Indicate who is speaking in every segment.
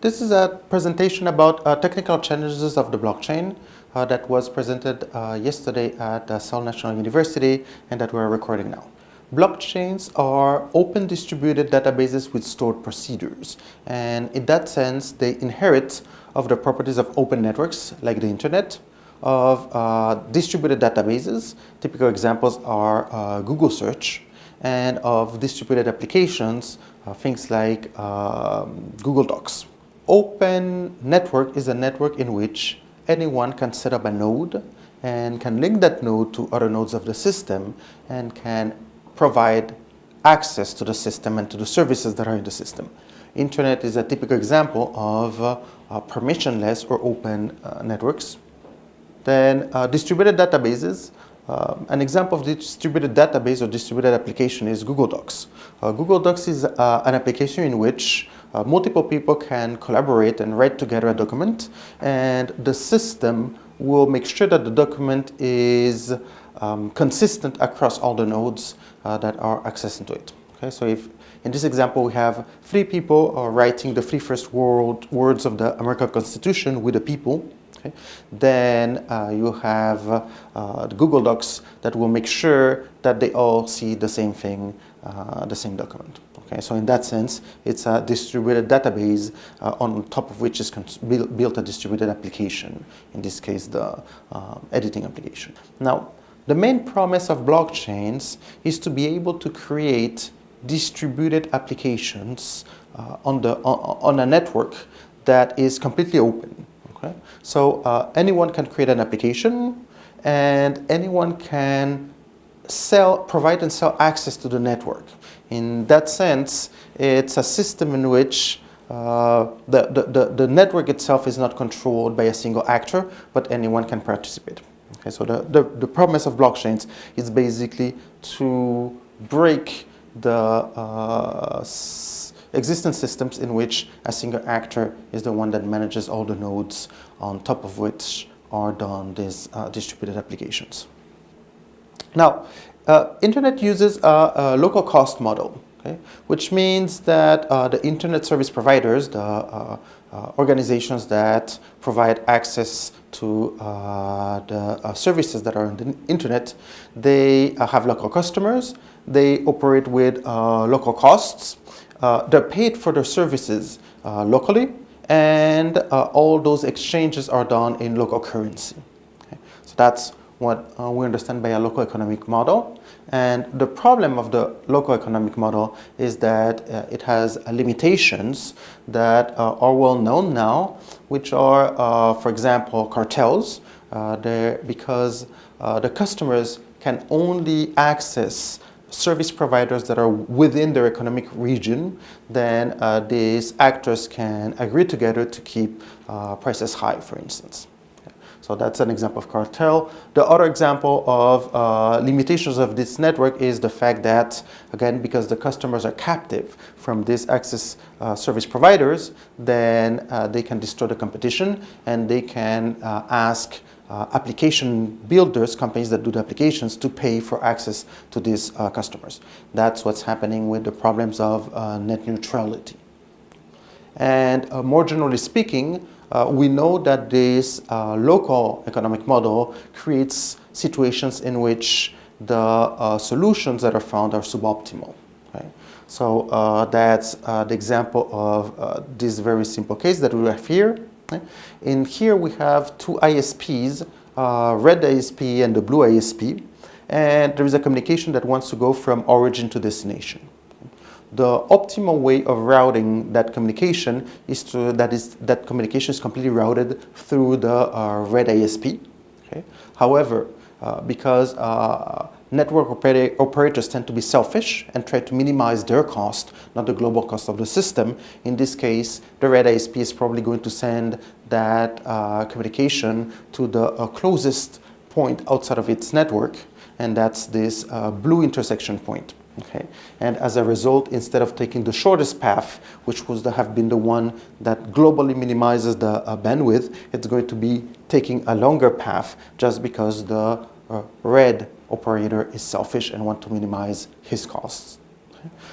Speaker 1: This is a presentation about uh, technical challenges of the blockchain uh, that was presented uh, yesterday at uh, Seoul National University and that we're recording now. Blockchains are open distributed databases with stored procedures and in that sense they inherit of the properties of open networks like the internet, of uh, distributed databases, typical examples are uh, Google search, and of distributed applications, uh, things like um, Google Docs. Open network is a network in which anyone can set up a node and can link that node to other nodes of the system and can provide access to the system and to the services that are in the system. Internet is a typical example of uh, uh, permissionless or open uh, networks. Then uh, distributed databases. Uh, an example of distributed database or distributed application is Google Docs. Uh, Google Docs is an application in which uh, multiple people can collaborate and write together a document and the system will make sure that the document is um, consistent across all the nodes uh, that are accessing to it. Okay, so if in this example we have three people uh, writing the three first word, words of the American Constitution with the people, okay, then uh, you have uh, Google Docs that will make sure that they all see the same thing, uh, the same document. Okay, so in that sense, it's a distributed database uh, on top of which is built, a distributed application, in this case the uh, editing application. Now, the main promise of blockchains is to be able to create distributed applications uh, on, the, on, on, a network that is completely open. Okay? So uh, anyone can create an application and anyone can sell, provide and sell access to the network. In that sense, it's a system in which uh, the, the, the, the, network itself is not controlled by a single actor, but anyone can participate. Okay, so the, the, the promise of blockchains is basically to break the uh, existing systems in which a single actor is the one that manages all the nodes on top of which are done these uh, distributed applications. Now, uh, internet uses a, a, local cost model, okay, which means that uh, the internet service providers, the uh, uh organizations that provide access to uh, the services that are on the internet, they have local customers, they operate with local costs, they're paid for their services locally, and all those exchanges are done in local currency. Okay. So that's what uh, we understand by a local economic model. And the problem of the local economic model is that uh, it has uh, limitations that uh, are well known now, which are, uh, for example, cartels, uh, because the customers can only access service providers that are within their economic region, then these actors can agree together to keep prices high, for instance. So that's an example of cartel. The other example of uh, limitations of this network is the fact that, again, because the customers are captive from these access uh, service providers, then uh, they can destroy the competition and they can uh, ask uh, application builders, companies that do the applications, to pay for access to these uh, customers. That's what's happening with the problems of net neutrality. And more generally speaking, uh, we know that this uh, local economic model creates situations in which the uh, solutions that are found are suboptimal. Right? So uh, that's uh, the example of uh, this very simple case that we have here. In here we have two ISPs, red ISP and the blue ISP, and there is a communication that wants to go from origin to destination the optimal way of routing that communication is to that is that communication is completely routed through the uh, red ISP. Okay. However, uh, because uh, network operator operators tend to be selfish and try to minimize their cost, not the global cost of the system. In this case, the red ISP is probably going to send that uh, communication to the uh, closest point outside of its network, and that's this uh, blue intersection point. Okay? And as a result, instead of taking the shortest path, which would have been the one that globally minimizes the uh, bandwidth, it's going to be taking a longer path just because the uh, red operator is selfish and want to minimize his costs.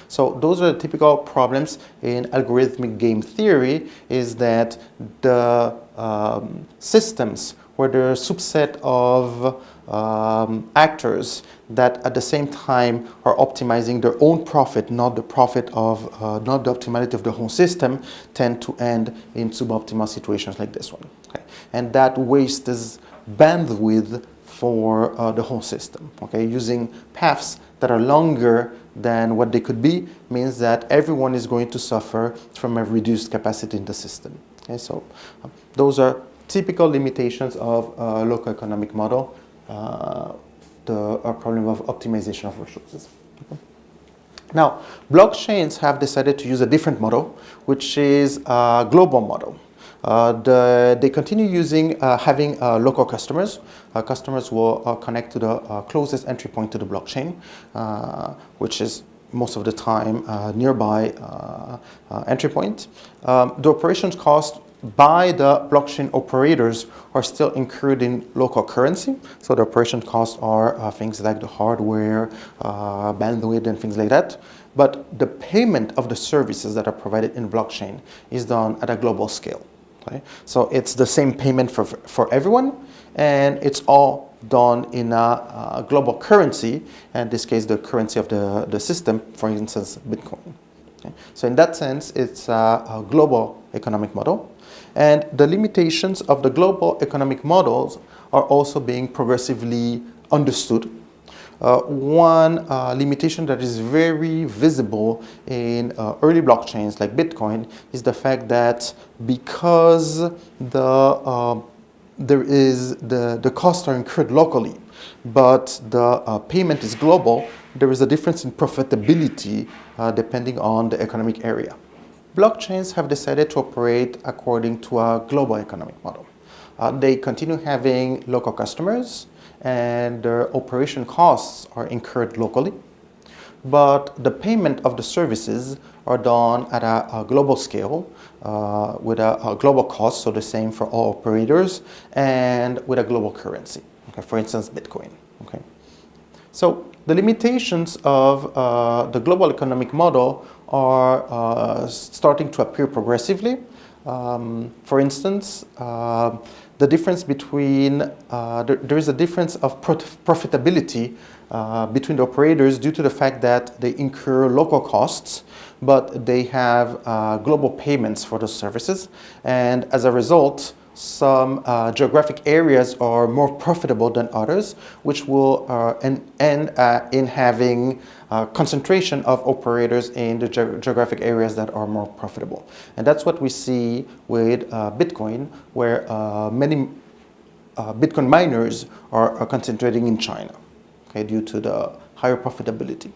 Speaker 1: So those are the typical problems in algorithmic game theory is that the um, systems where there are a subset of um, actors that at the same time are optimizing their own profit, not the profit of, uh, not the optimality of the whole system, tend to end in suboptimal situations like this one. Okay? And that wastes bandwidth for uh, the whole system. Okay? Using paths that are longer than what they could be means that everyone is going to suffer from a reduced capacity in the system. Okay? So uh, those are typical limitations of a local economic model uh, the problem of optimization of resources. Now, blockchains have decided to use a different model, which is a global model. Uh, the, they continue using uh, having uh, local customers. Customers will connect to the closest entry point to the blockchain, which is most of the time nearby entry point. Um, the operations cost by the blockchain operators are still incurred in local currency. So the operation costs are uh, things like the hardware, uh, bandwidth, and things like that. But the payment of the services that are provided in blockchain is done at a global scale. So it's the same payment for, for everyone, and it's all done in a, a global currency, in this case, the currency of the, the system, for instance, Bitcoin. Okay? So in that sense, it's a, a global economic model. And the limitations of the global economic models are also being progressively understood. Uh, one uh, limitation that is very visible in uh, early blockchains like Bitcoin is the fact that because the uh, there is the, the costs are incurred locally, but the uh, payment is global, there is a difference in profitability uh, depending on the economic area blockchains have decided to operate according to a global economic model. They continue having local customers and their operation costs are incurred locally, but the payment of the services are done at a, a global scale uh, with a, a, global cost, so the same for all operators, and with a global currency, okay, for instance, Bitcoin. Okay. So the limitations of uh, the global economic model are uh, starting to appear progressively. Um, for instance, uh, the difference between, uh, there, there is a difference of profitability uh, between the operators due to the fact that they incur local costs, but they have uh, global payments for those services. And as a result, some uh, geographic areas are more profitable than others, which will uh, end, end uh, in having uh, concentration of operators in the ge geographic areas that are more profitable. And that's what we see with uh, Bitcoin, where uh, many Bitcoin miners are, are, concentrating in China okay, due to the higher profitability.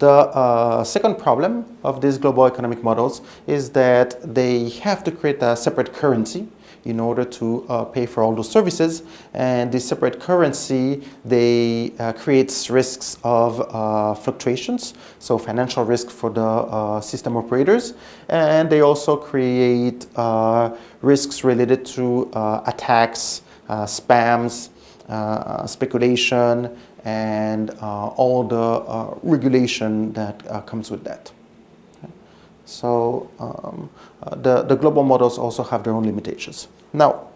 Speaker 1: The second problem of these global economic models is that they have to create a separate currency in order to uh, pay for all those services. And this separate currency, they uh, creates risks of uh, fluctuations, so financial risk for the uh, system operators. And they also create uh, risks related to uh, attacks, spams, speculation, and all the regulation that comes with that. So um, the, the global models also have their own limitations. Now,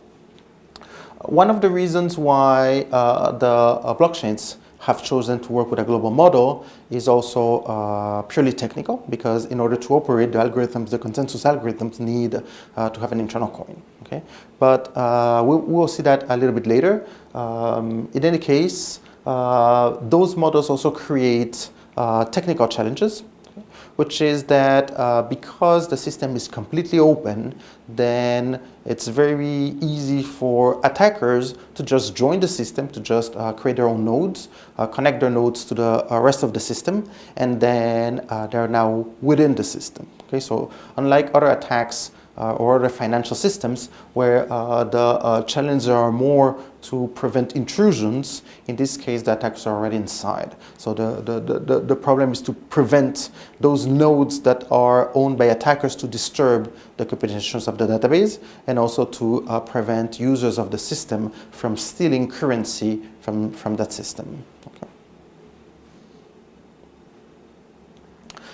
Speaker 1: one of the reasons why uh, the uh, blockchains have chosen to work with a global model is also uh, purely technical because in order to operate the algorithms, the consensus algorithms need uh, to have an internal coin. Okay, but uh, we, will see that a little bit later. Um, in any case, those models also create technical challenges which is that uh, because the system is completely open, then it's very easy for attackers to just join the system, to just uh, create their own nodes, uh, connect their nodes to the uh, rest of the system, and then uh, they're now within the system. Okay, so unlike other attacks or other financial systems where uh, the uh, challenges are more to prevent intrusions. In this case, the attacks are already inside. So the, the, the, the problem is to prevent those nodes that are owned by attackers to disturb the computations of the database and also to uh, prevent users of the system from stealing currency from, from that system.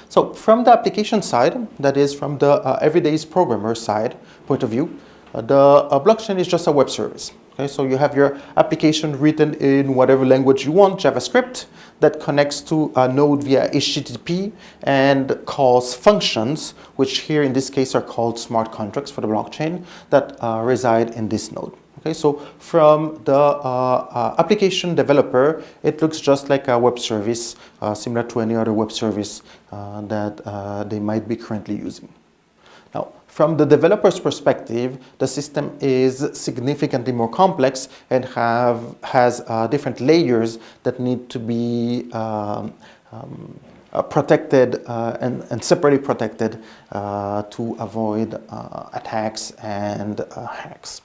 Speaker 1: So from the application side, that is from the uh, everyday programmer side point of view, uh, the uh, blockchain is just a web service. Okay, so you have your application written in whatever language you want, JavaScript, that connects to a node via HTTP and calls functions, which here in this case are called smart contracts for the blockchain that uh, reside in this node. Okay, so from the uh, uh, application developer, it looks just like a web service, uh, similar to any other web service uh, that they might be currently using. Now, from the developer's perspective, the system is significantly more complex and have, has different layers that need to be um, um, uh, protected uh, and, and, separately protected uh, to avoid attacks and hacks.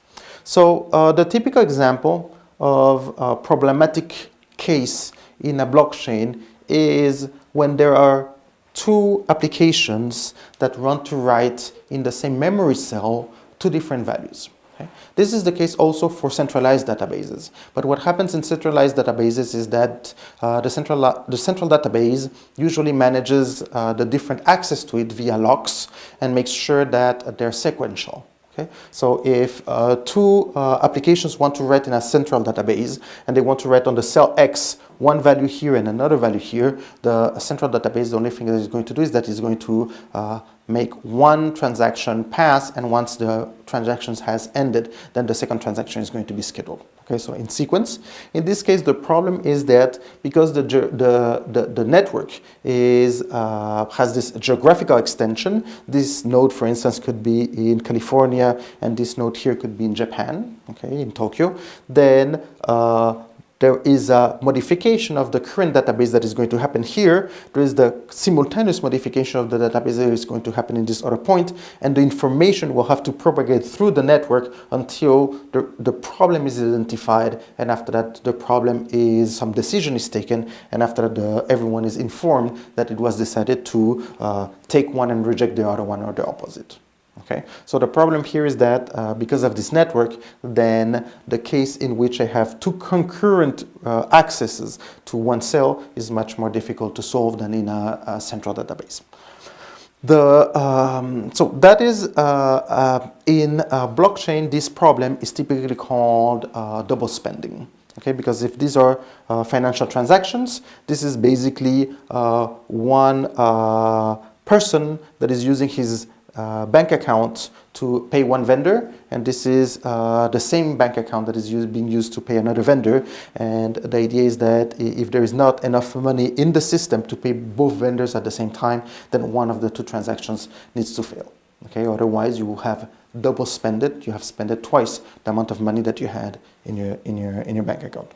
Speaker 1: So the typical example of a problematic case in a blockchain is when there are two applications that run to write in the same memory cell two different values. Okay? This is the case also for centralized databases. But what happens in centralized databases is that uh, the, central, the central database usually manages uh, the different access to it via locks and makes sure that they're sequential. Okay? So if uh, two uh, applications want to write in a central database and they want to write on the cell X one value here and another value here, the central database, the only thing that is going to do is that it's going to uh, make one transaction pass and once the transaction has ended, then the second transaction is going to be scheduled. Okay, so in sequence. In this case, the problem is that because the, the, the, the network is, uh, has this geographical extension, this node, for instance, could be in California and this node here could be in Japan, okay, in Tokyo, then uh, there is a modification of the current database that is going to happen here. There is the simultaneous modification of the database that is going to happen in this other point, and the information will have to propagate through the network until the, the problem is identified, and after that the problem is, some decision is taken, and after that the, everyone is informed that it was decided to uh, take one and reject the other one or the opposite. Okay, so the problem here is that uh, because of this network, then the case in which I have two concurrent uh, accesses to one cell is much more difficult to solve than in a, a central database. The, um, so that is uh, uh in blockchain, this problem is typically called uh, double spending. Okay, because if these are uh, financial transactions, this is basically one person that is using his uh, bank account to pay one vendor and this is uh, the same bank account that is being used to pay another vendor. And the idea is that if there is not enough money in the system to pay both vendors at the same time then one of the two transactions needs to fail. Okay otherwise you will have double spend it you have spent it twice the amount of money that you had in your in your in your bank account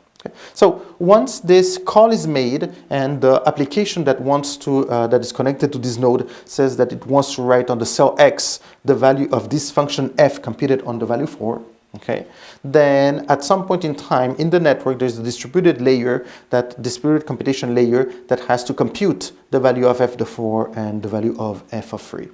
Speaker 1: So once this call is made and the application that wants to uh, that is connected to this node says that it wants to write on the cell X the value of this function f computed on the value 4 okay then at some point in time in the network there's a distributed layer that distributed computation layer that has to compute the value of f of 4 and the value of f of 3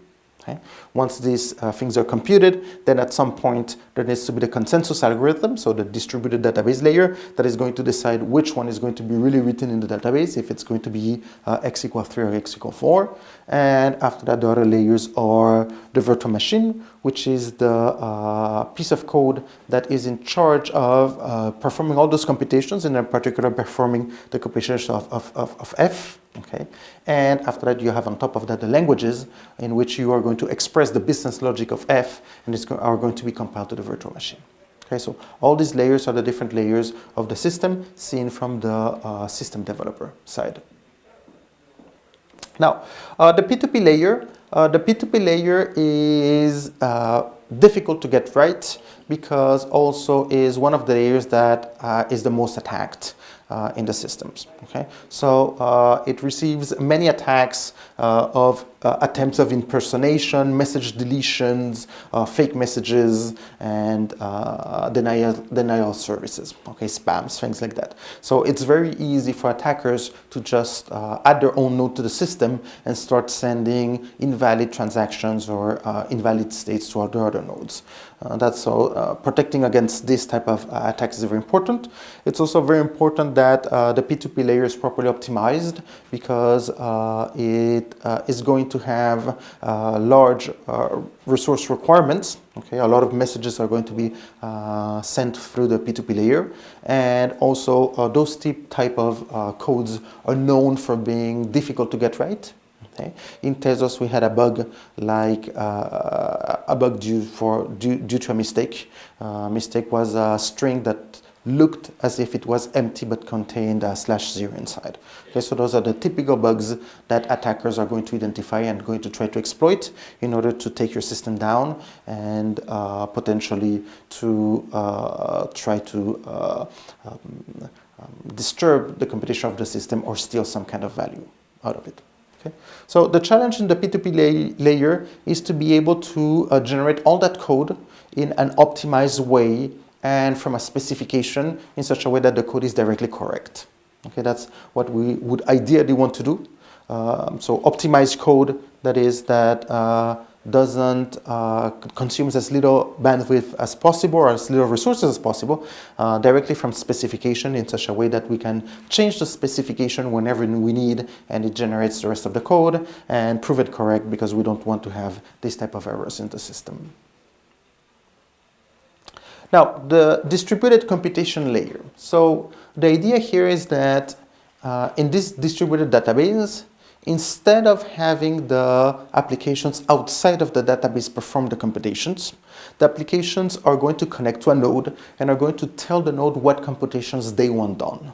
Speaker 1: Okay? Once these uh, things are computed, then at some point there needs to be the consensus algorithm, so the distributed database layer that is going to decide which one is going to be really written in the database, if it's going to be uh, x equal 3 or x equal 4. And after that, the other layers are the virtual machine, which is the uh, piece of code that is in charge of uh, performing all those computations, and in particular performing the computations of, of, of, of f okay? And after that you have on top of that the languages in which you are going to express the business logic of f and it's are going to be compiled to the virtual machine. Okay? So all these layers are the different layers of the system seen from the uh, system developer side. Now uh, the p2p layer uh, the p2p layer is uh, difficult to get right because also is one of the layers that uh, is the most attacked uh, in the systems. Okay, so uh, it receives many attacks uh, of uh, attempts of impersonation, message deletions, uh, fake messages, and uh, denial, denial services, okay, spams, things like that. So it's very easy for attackers to just add their own node to the system and start sending invalid transactions or invalid states to other other nodes. Uh, that's so protecting against this type of attacks is very important. It's also very important that the P2P layer is properly optimized because it is going to have uh, large uh, resource requirements. Okay, a lot of messages are going to be uh, sent through the P2P layer, and also uh, those type of uh, codes are known for being difficult to get right. Okay. In Tezos, we had a bug like uh, a bug due for due, due to a mistake. mistake was a string that looked as if it was empty but contained a slash zero inside. Okay, so those are the typical bugs that attackers are going to identify and going to try to exploit in order to take your system down and uh, potentially to uh, try to uh, um, um, disturb the computation of the system or steal some kind of value out of it. Okay. So the challenge in the P2P lay layer is to be able to uh, generate all that code in an optimized way and from a specification in such a way that the code is directly correct. Okay, that's what we would ideally want to do. Um, so optimized code that is that uh, doesn't uh, consumes as little bandwidth as possible or as little resources as possible uh, directly from specification in such a way that we can change the specification whenever we need and it generates the rest of the code and prove it correct because we don't want to have this type of errors in the system. Now, the distributed computation layer. So the idea here is that uh, in this distributed database, instead of having the applications outside of the database perform the computations, the applications are going to connect to a node and are going to tell the node what computations they want done.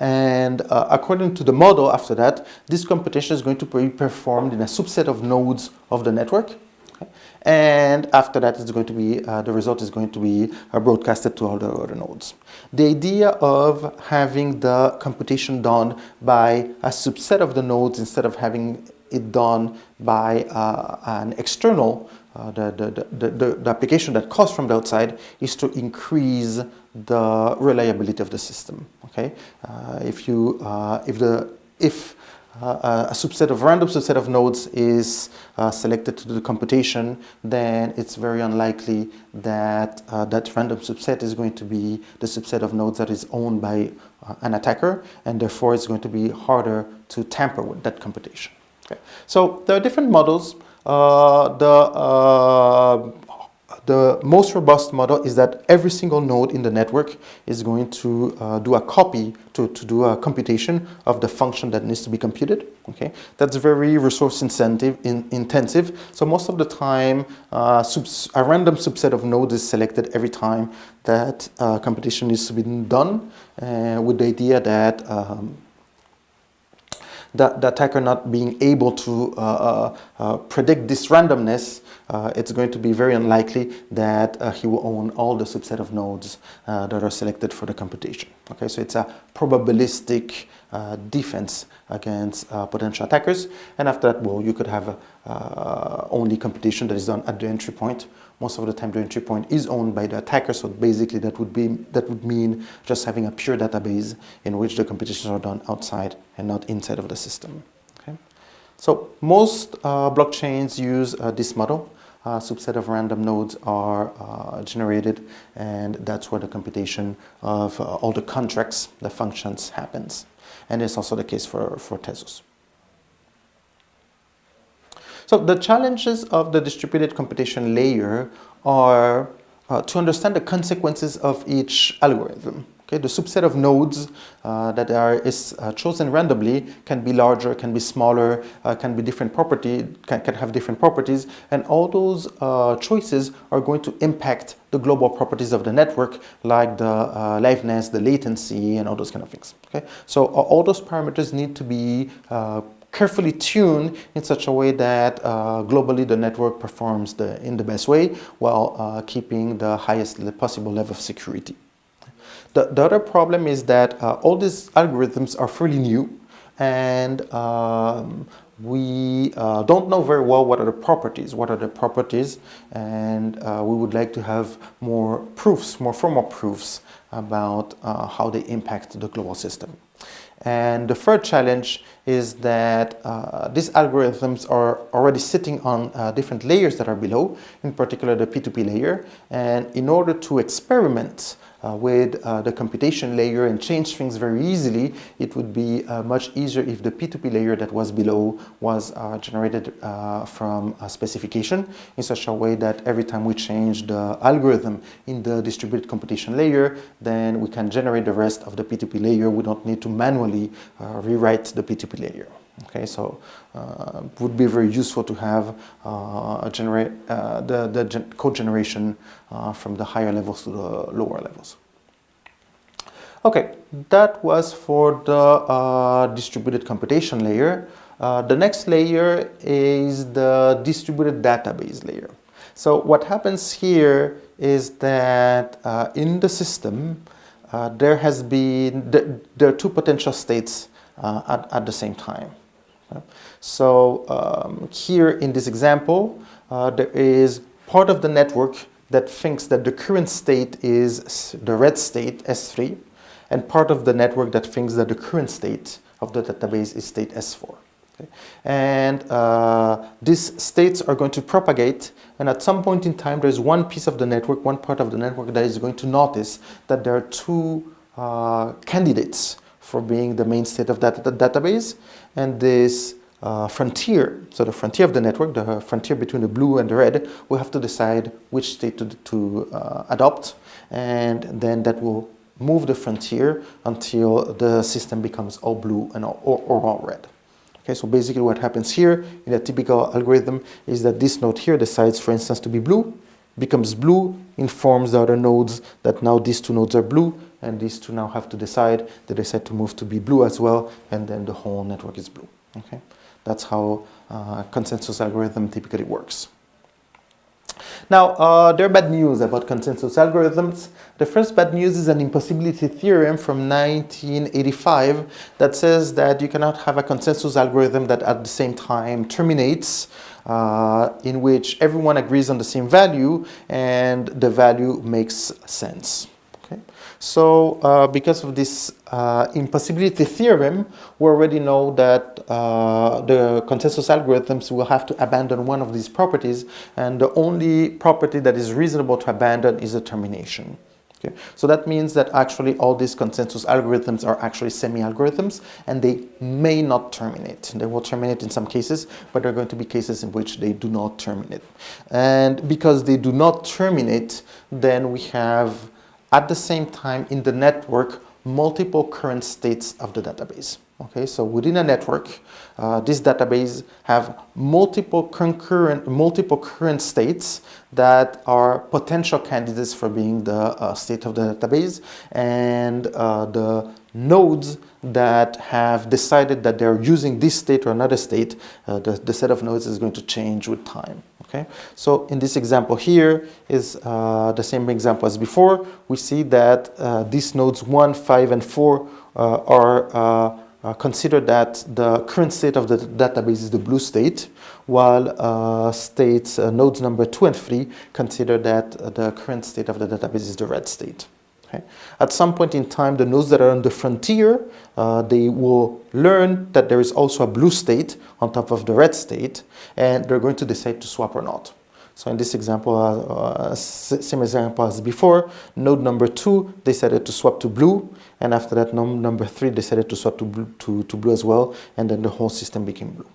Speaker 1: And uh, according to the model after that, this computation is going to be performed in a subset of nodes of the network and after that it's going to be uh, the result is going to be uh, broadcasted to all the other nodes. The idea of having the computation done by a subset of the nodes instead of having it done by uh, an external uh, the, the, the, the, application that comes from the outside is to increase the reliability of the system okay uh, if you uh, if the if uh, a subset of random subset of nodes is uh, selected to do the computation, then it's very unlikely that uh, that random subset is going to be the subset of nodes that is owned by uh, an attacker, and therefore it's going to be harder to tamper with that computation. Okay. So there are different models. Uh, the uh, the most robust model is that every single node in the network is going to uh, do a copy to, to do a computation of the function that needs to be computed. Okay, That's very resource incentive, in, intensive. So most of the time, uh, a random subset of nodes is selected every time that uh, computation needs to be done uh, with the idea that um, the, the, attacker not being able to uh, uh, uh, predict this randomness uh, it's going to be very unlikely that uh, he will own all the subset of nodes that are selected for the computation. Okay, so it's a probabilistic defense against potential attackers. And after that, well, you could have only computation that is done at the entry point. Most of the time, the entry point is owned by the attacker. So basically, that would be that would mean just having a pure database in which the computations are done outside and not inside of the system. Okay, so most blockchains use this model uh, subset of random nodes are uh, generated and that's where the computation of uh, all the contracts, the functions happens. And it's also the case for, for Tezos. So the challenges of the distributed computation layer are uh, to understand the consequences of each algorithm. Okay, the subset of nodes uh, that are is uh, chosen randomly can be larger, can be smaller, uh, can be different property, can, can have different properties, and all those uh, choices are going to impact the global properties of the network, like the uh, liveness, the latency, and all those kind of things. Okay, so all those parameters need to be carefully tuned in such a way that uh, globally the network performs the, in the best way while uh, keeping the highest possible level of security. The, the other problem is that uh, all these algorithms are fairly new and um, we uh, don't know very well what are the properties, what are the properties, and uh, we would like to have more proofs, more formal proofs about uh, how they impact the global system. And the third challenge is that uh, these algorithms are already sitting on uh, different layers that are below, in particular the P2P layer. And in order to experiment uh, with uh, the computation layer and change things very easily, it would be uh, much easier if the P2P layer that was below was uh, generated uh, from a specification in such a way that every time we change the algorithm in the distributed computation layer, then we can generate the rest of the P2P layer. We don't need to manually uh, rewrite the P2P layer. Okay, so uh, would be very useful to have uh, generate uh, the, the gen code generation uh, from the higher levels to the lower levels. Okay, that was for the uh, distributed computation layer. Uh, the next layer is the distributed database layer. So what happens here is that in the system, there has been, there are two potential states at, at the same time. So um, here in this example, uh, there is part of the network that thinks that the current state is the red state, S3, and part of the network that thinks that the current state of the database is state S4. Okay. And uh, these states are going to propagate, and at some point in time, there's one piece of the network, one part of the network that is going to notice that there are two uh, candidates for being the main state of that database. And this uh, frontier, so the frontier of the network, the frontier between the blue and the red, we have to decide which state to, to uh, adopt. And then that will move the frontier until the system becomes all blue and all, or, or all red. Okay, so basically what happens here in a typical algorithm is that this node here decides, for instance, to be blue, becomes blue, informs the other nodes that now these two nodes are blue, and these two now have to decide, that they decide to move to be blue as well, and then the whole network is blue. Okay, That's how uh, consensus algorithm typically works. Now, uh, there are bad news about consensus algorithms. The first bad news is an impossibility theorem from 1985 that says that you cannot have a consensus algorithm that at the same time terminates, uh, in which everyone agrees on the same value and the value makes sense. So uh, because of this uh, impossibility theorem, we already know that uh, the consensus algorithms will have to abandon one of these properties, and the only property that is reasonable to abandon is a termination. Okay. So that means that actually all these consensus algorithms are actually semi-algorithms and they may not terminate. They will terminate in some cases, but there are going to be cases in which they do not terminate. And because they do not terminate, then we have at the same time in the network multiple current states of the database. Okay, so within a network, uh, this database have multiple concurrent, multiple current states that are potential candidates for being the uh, state of the database, and uh, the nodes that have decided that they're using this state or another state, uh, the, the set of nodes is going to change with time. Okay, so in this example here is uh, the same example as before. We see that uh, these nodes 1, 5, and 4 uh, are uh, uh, consider that the current state of the database is the blue state, while uh, states nodes number 2 and 3 consider that the current state of the database is the red state. Okay. At some point in time, the nodes that are on the frontier, uh, they will learn that there is also a blue state on top of the red state, and they're going to decide to swap or not. So in this example, uh, uh, same example as before, node number two decided to swap to blue, and after that, node number three decided to swap to blue, to, to blue as well, and then the whole system became blue.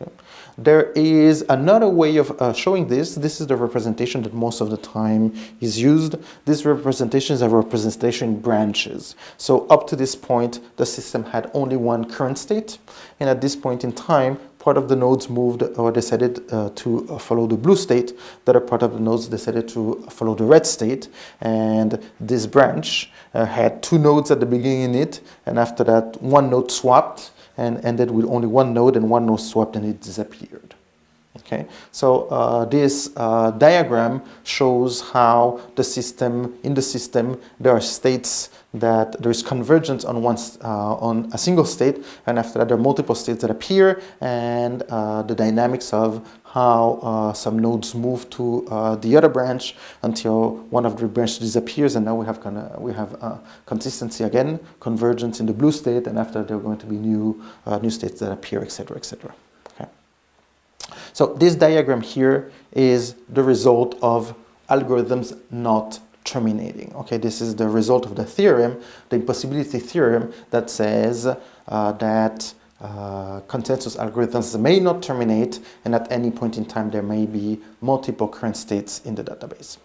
Speaker 1: Okay. There is another way of uh, showing this. This is the representation that most of the time is used. These representations are representation in branches. So up to this point, the system had only one current state. And at this point in time, part of the nodes moved or decided uh, to follow the blue state. The other part of the nodes decided to follow the red state. And this branch uh, had two nodes at the beginning in it. And after that, one node swapped and ended with only one node and one node swapped and it disappeared. Okay, so uh, this uh, diagram shows how the system, in the system, there are states that there is convergence on one uh, on a single state, and after that there are multiple states that appear, and uh, the dynamics of how uh, some nodes move to uh, the other branch until one of the branches disappears, and now we have kind of we have consistency again, convergence in the blue state, and after there are going to be new new states that appear, etc., etc. Okay. So this diagram here is the result of algorithms not terminating. Okay, this is the result of the theorem, the impossibility theorem that says uh, that uh, consensus algorithms may not terminate and at any point in time there may be multiple current states in the database.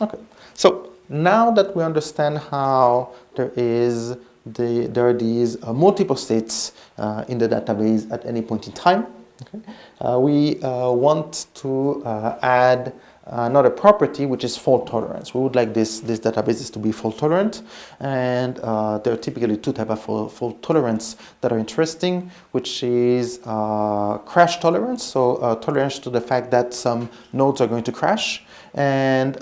Speaker 1: Okay, so now that we understand how there is the, there are these uh, multiple states uh, in the database at any point in time, Okay. Uh, we uh, want to uh, add another property which is fault tolerance. We would like this, this databases to be fault tolerant. And uh, there are typically two types of fault, tolerance that are interesting which is uh, crash tolerance, so uh, tolerance to the fact that some nodes are going to crash and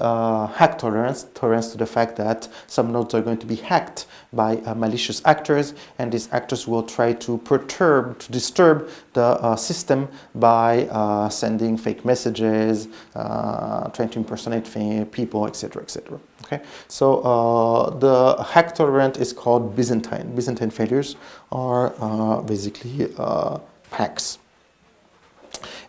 Speaker 1: hack tolerance, tolerance to the fact that some nodes are going to be hacked by malicious actors. And these actors will try to perturb, to disturb the system by uh, sending fake messages, uh, trying to impersonate people, etc., etc. Okay, so uh, the hack tolerant is called Byzantine. Byzantine failures are basically hacks.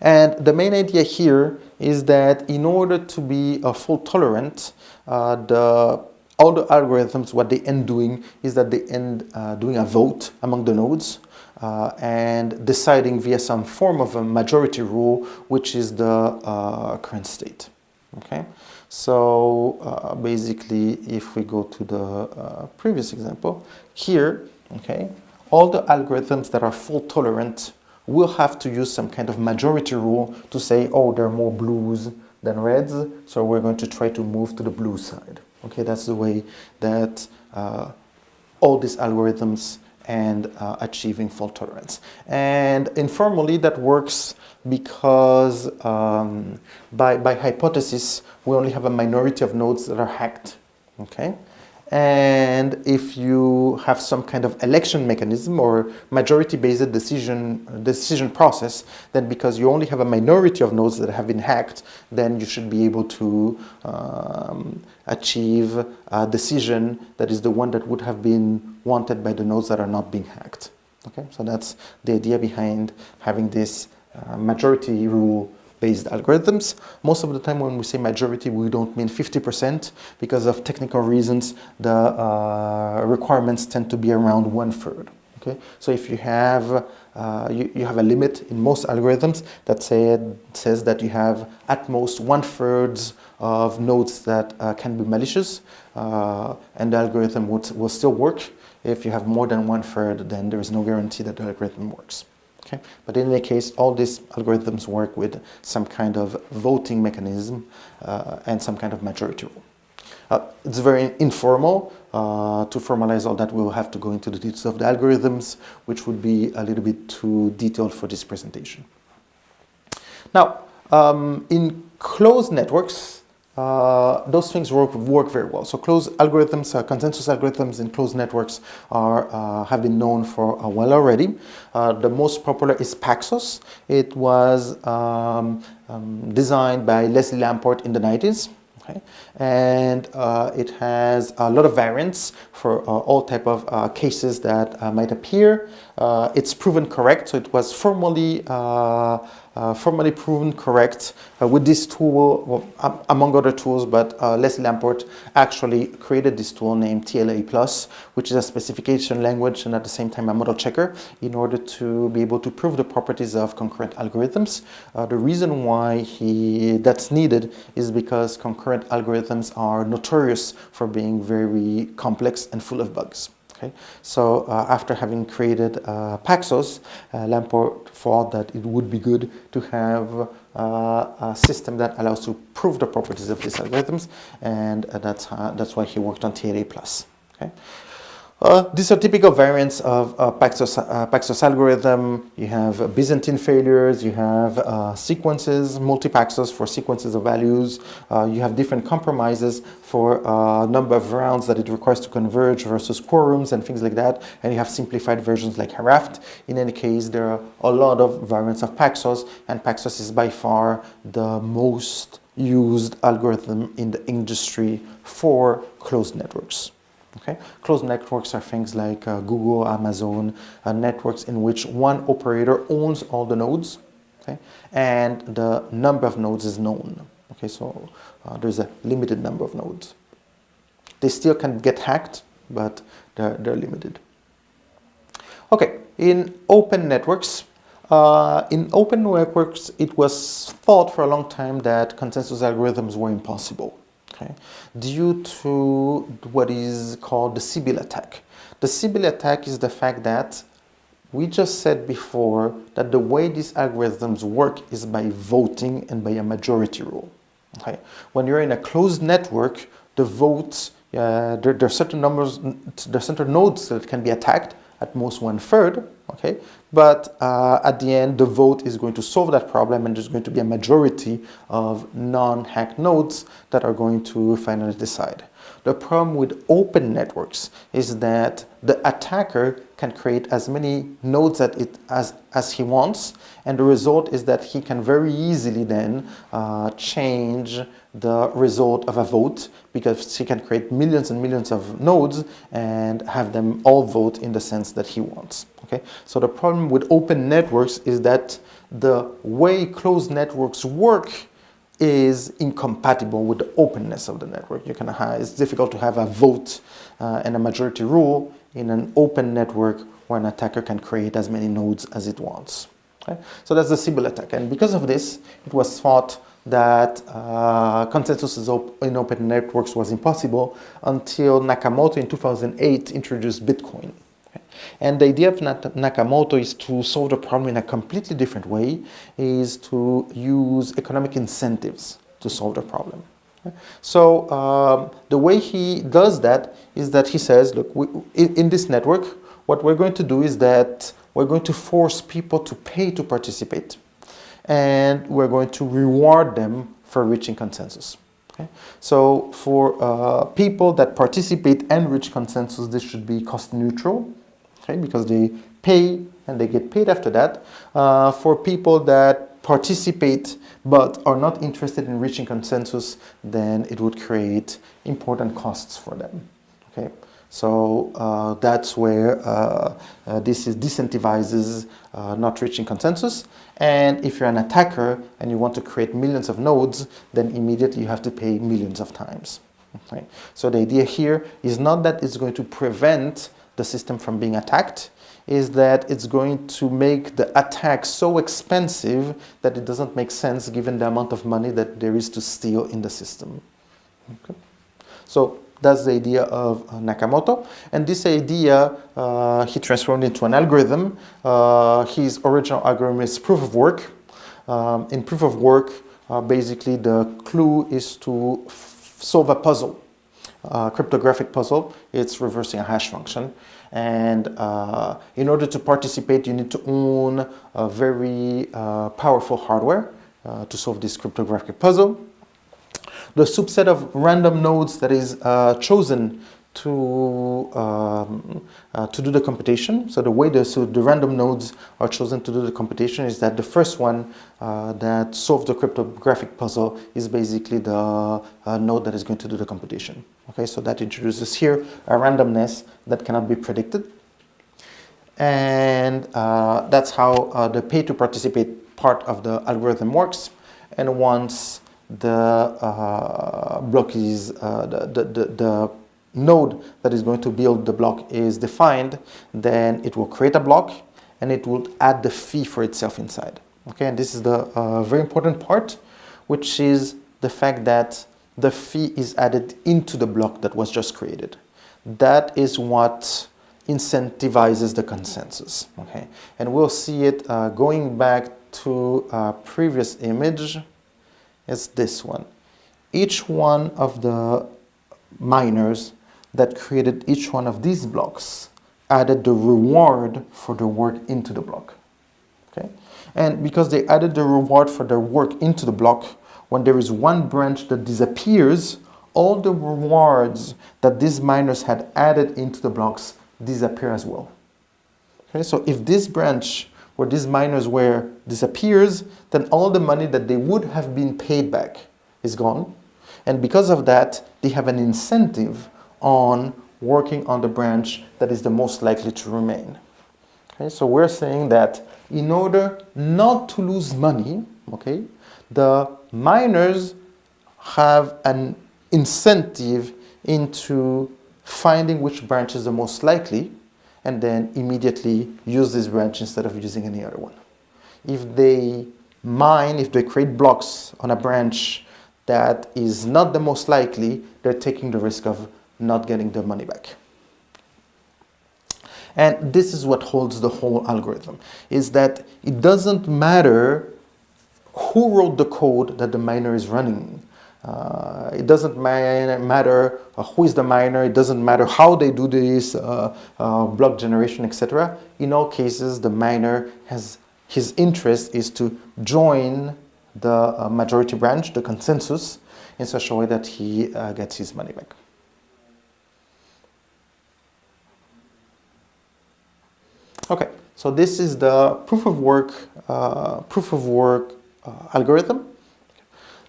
Speaker 1: And the main idea here is that in order to be a fault tolerant, uh, the all the algorithms, what they end doing is that they end uh, doing a vote among the nodes uh, and deciding via some form of a majority rule, which is the uh, current state. Okay, so uh, basically, if we go to the uh, previous example here, okay, all the algorithms that are fault tolerant will have to use some kind of majority rule to say, oh, there are more blues than reds, so we're going to try to move to the blue side. Okay, that's the way that uh, all these algorithms and uh, achieving fault tolerance. And informally, that works because um, by, by hypothesis, we only have a minority of nodes that are hacked. Okay, and if you have some kind of election mechanism or majority-based decision decision process, then because you only have a minority of nodes that have been hacked, then you should be able to um, achieve a decision that is the one that would have been wanted by the nodes that are not being hacked. Okay, so that's the idea behind having this uh, majority rule based algorithms. Most of the time when we say majority, we don't mean 50% because of technical reasons, the uh, requirements tend to be around one third. Okay, so if you have uh, you, you have a limit in most algorithms that say, says that you have at most one third of nodes that uh, can be malicious uh, and the algorithm would, will still work. If you have more than one third, then there is no guarantee that the algorithm works. Okay? But in any case, all these algorithms work with some kind of voting mechanism uh, and some kind of majority rule. Uh, it's very informal. Uh, to formalize all that, we will have to go into the details of the algorithms, which would be a little bit too detailed for this presentation. Now, um, in closed networks, uh, those things work, work very well. So closed algorithms, uh, consensus algorithms in closed networks are, uh, have been known for a while already. Uh, the most popular is Paxos. It was um, um, designed by Leslie Lamport in the 90s. Okay. And uh, it has a lot of variants for uh, all type of uh, cases that uh, might appear. it's proven correct, so it was formally uh, formally proven correct uh, with this tool, well, among other tools, but uh, Leslie Lamport actually created this tool named TLA Plus, which is a specification language and at the same time a model checker in order to be able to prove the properties of concurrent algorithms. Uh, the reason why he that's needed is because concurrent algorithms are notorious for being very complex and full of bugs. Okay, so uh, after having created uh, Paxos, uh, Lamport thought that it would be good to have uh, a system that allows to prove the properties of these algorithms, and uh, that's that's why he worked on TLA plus. Okay. Uh, these are typical variants of uh, Paxos, uh, Paxos algorithm. You have Byzantine failures, you have uh, sequences, multi-Paxos for sequences of values. Uh, you have different compromises for uh, number of rounds that it requires to converge versus quorums and things like that. And you have simplified versions like Raft. In any case, there are a lot of variants of Paxos, and Paxos is by far the most used algorithm in the industry for closed networks. Okay? Closed networks are things like uh, Google, Amazon, uh, networks in which one operator owns all the nodes, okay? and the number of nodes is known. Okay, so uh, there's a limited number of nodes. They still can get hacked, but they're, they're limited. Okay, in open networks, uh, in open networks, it was thought for a long time that consensus algorithms were impossible okay, due to what is called the Sybil attack. The Sybil attack is the fact that we just said before that the way these algorithms work is by voting and by a majority rule. Okay? When you're in a closed network, the votes, uh, there, there, are certain numbers, there are certain nodes that can be attacked, at most one third, okay? But uh, at the end, the vote is going to solve that problem and there's going to be a majority of non-hack nodes that are going to finally decide. The problem with open networks is that the attacker can create as many nodes that it, as, as he wants and the result is that he can very easily then uh, change the result of a vote because he can create millions and millions of nodes and have them all vote in the sense that he wants. Okay, So the problem with open networks is that the way closed networks work is incompatible with the openness of the network. You can have, it's difficult to have a vote uh, and a majority rule in an open network where an attacker can create as many nodes as it wants. Okay? So that's the Sybil attack. And because of this, it was thought that uh, consensus in open networks was impossible until Nakamoto in 2008 introduced Bitcoin. And the idea of Nakamoto is to solve the problem in a completely different way, is to use economic incentives to solve the problem. So um, the way he does that is that he says, look, we, in, in this network, what we're going to do is that we're going to force people to pay to participate. And we're going to reward them for reaching consensus. So for uh, people that participate and reach consensus, this should be cost neutral because they pay and they get paid after that. Uh, for people that participate but are not interested in reaching consensus, then it would create important costs for them. Okay, so uh, that's where uh, uh this is disincentivizes uh, not reaching consensus. And if you're an attacker and you want to create millions of nodes, then immediately you have to pay millions of times. Okay? So the idea here is not that it's going to prevent the system from being attacked is that it's going to make the attack so expensive that it doesn't make sense given the amount of money that there is to steal in the system. Okay. So that's the idea of uh, Nakamoto. And this idea uh, he transformed into an algorithm. Uh, his original algorithm is proof of work. Um, in proof of work, uh, basically the clue is to solve a puzzle uh, cryptographic puzzle. It's reversing a hash function. And uh, in order to participate, you need to own a very uh, powerful hardware uh, to solve this cryptographic puzzle. The subset of random nodes that is uh, chosen to, um, uh, to do the computation. So the way the, so the random nodes are chosen to do the computation is that the first one uh, that solves the cryptographic puzzle is basically the uh, node that is going to do the computation. Okay, so that introduces here a randomness that cannot be predicted. And uh, that's how uh, the pay to participate part of the algorithm works. And once the uh, block is, the, the, the, the node that is going to build the block is defined, then it will create a block and it will add the fee for itself inside. Okay, and this is the uh, very important part, which is the fact that the fee is added into the block that was just created. That is what incentivizes the consensus. Okay, and we'll see it uh, going back to a previous image. It's this one. Each one of the miners that created each one of these blocks added the reward for the work into the block. Okay? And because they added the reward for their work into the block, when there is one branch that disappears, all the rewards that these miners had added into the blocks disappear as well. Okay, so if this branch where these miners were disappears, then all the money that they would have been paid back is gone. And because of that, they have an incentive on working on the branch that is the most likely to remain. Okay, so we're saying that in order not to lose money, okay, the miners have an incentive into finding which branch is the most likely and then immediately use this branch instead of using any other one. If they mine, if they create blocks on a branch that is not the most likely, they're taking the risk of not getting their money back. And this is what holds the whole algorithm, is that it doesn't matter who wrote the code that the miner is running. Uh, it doesn't matter uh, who is the miner, it doesn't matter how they do this uh, uh block generation, etc. In all cases, the miner has his interest is to join the uh, majority branch, the consensus, in such a way that he uh, gets his money back. Okay, so this is the proof of work, proof of work algorithm.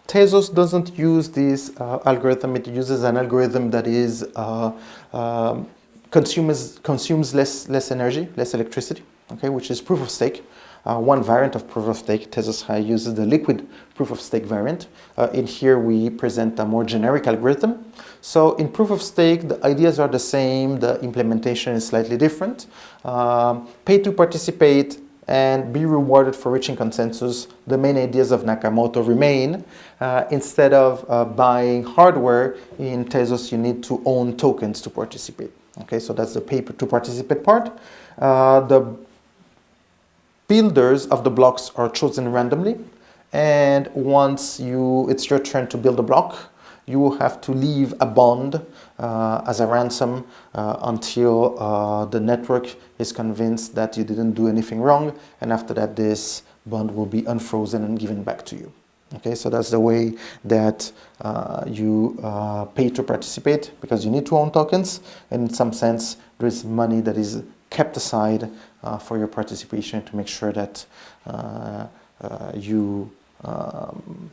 Speaker 1: Tezos doesn't use this uh, algorithm. It uses an algorithm that is uh, um, consumes consumes less less energy, less electricity. Okay, which is proof of stake. Uh, one variant of proof of stake. Tezos uses the liquid proof of stake variant. Uh, in here, we present a more generic algorithm. So in proof of stake, the ideas are the same. The implementation is slightly different. Pay to participate and be rewarded for reaching consensus, the main ideas of Nakamoto remain. Uh, instead of uh, buying hardware, in Tezos you need to own tokens to participate. Okay, so that's the paper to participate part. Uh, the builders of the blocks are chosen randomly. And once you, it's your turn to build a block, you will have to leave a bond as a ransom uh, until uh, the network is convinced that you didn't do anything wrong and after that this bond will be unfrozen and given back to you. Okay, so that's the way that uh, you uh, pay to participate because you need to own tokens and in some sense there is money that is kept aside uh, for your participation to make sure that you um,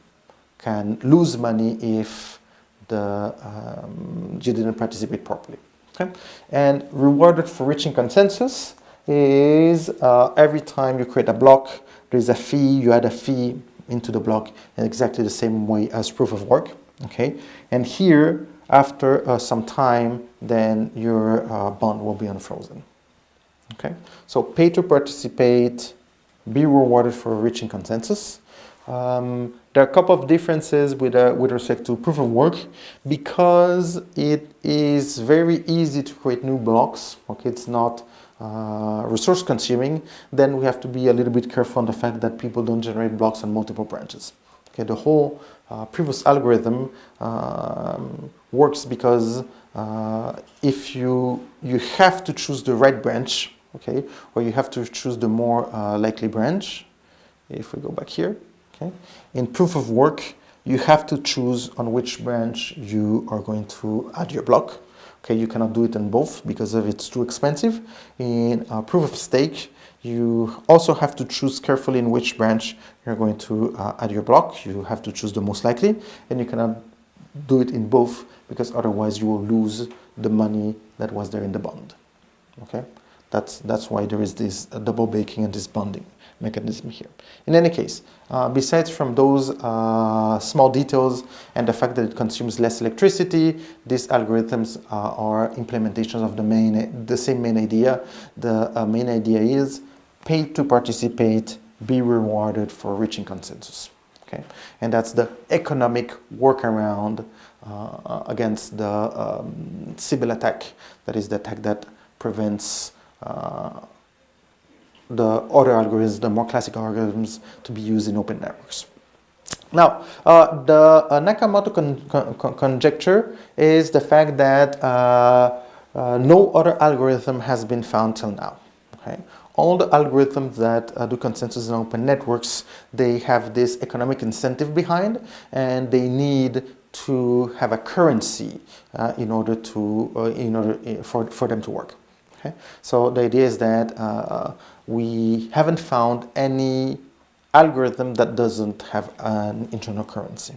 Speaker 1: can lose money if the, um, you didn't participate properly. Okay? And rewarded for reaching consensus is uh, every time you create a block, there's a fee, you add a fee into the block in exactly the same way as proof of work. Okay? And here, after uh, some time, then your uh, bond will be unfrozen. Okay? So pay to participate, be rewarded for reaching consensus. Um, there are a couple of differences with, uh, with respect to proof of work because it is very easy to create new blocks. Okay, it's not uh, resource consuming. Then we have to be a little bit careful on the fact that people don't generate blocks on multiple branches. Okay, the whole uh, previous algorithm um, works because uh, if you you have to choose the right branch, okay, or you have to choose the more uh, likely branch. If we go back here, Okay? In proof of work, you have to choose on which branch you are going to add your block. Okay, you cannot do it in both because of it's too expensive. In uh, proof of stake, you also have to choose carefully in which branch you're going to uh, add your block. You have to choose the most likely, and you cannot do it in both because otherwise you will lose the money that was there in the bond. Okay, that's that's why there is this double baking and this bonding mechanism here. In any case, uh, besides from those uh, small details and the fact that it consumes less electricity, these algorithms uh, are implementations of the main, the same main idea. The uh, main idea is pay to participate, be rewarded for reaching consensus. Okay, and that's the economic workaround uh, against the um, Sybil attack. That is the attack that prevents uh, the other algorithms, the more classical algorithms to be used in open networks. Now, uh, the uh, Nakamoto con con conjecture is the fact that uh, uh, no other algorithm has been found till now. Okay? All the algorithms that uh, do consensus in open networks, they have this economic incentive behind and they need to have a currency uh, in order to in order for, for them to work. Okay? So the idea is that we haven't found any algorithm that doesn't have an internal currency,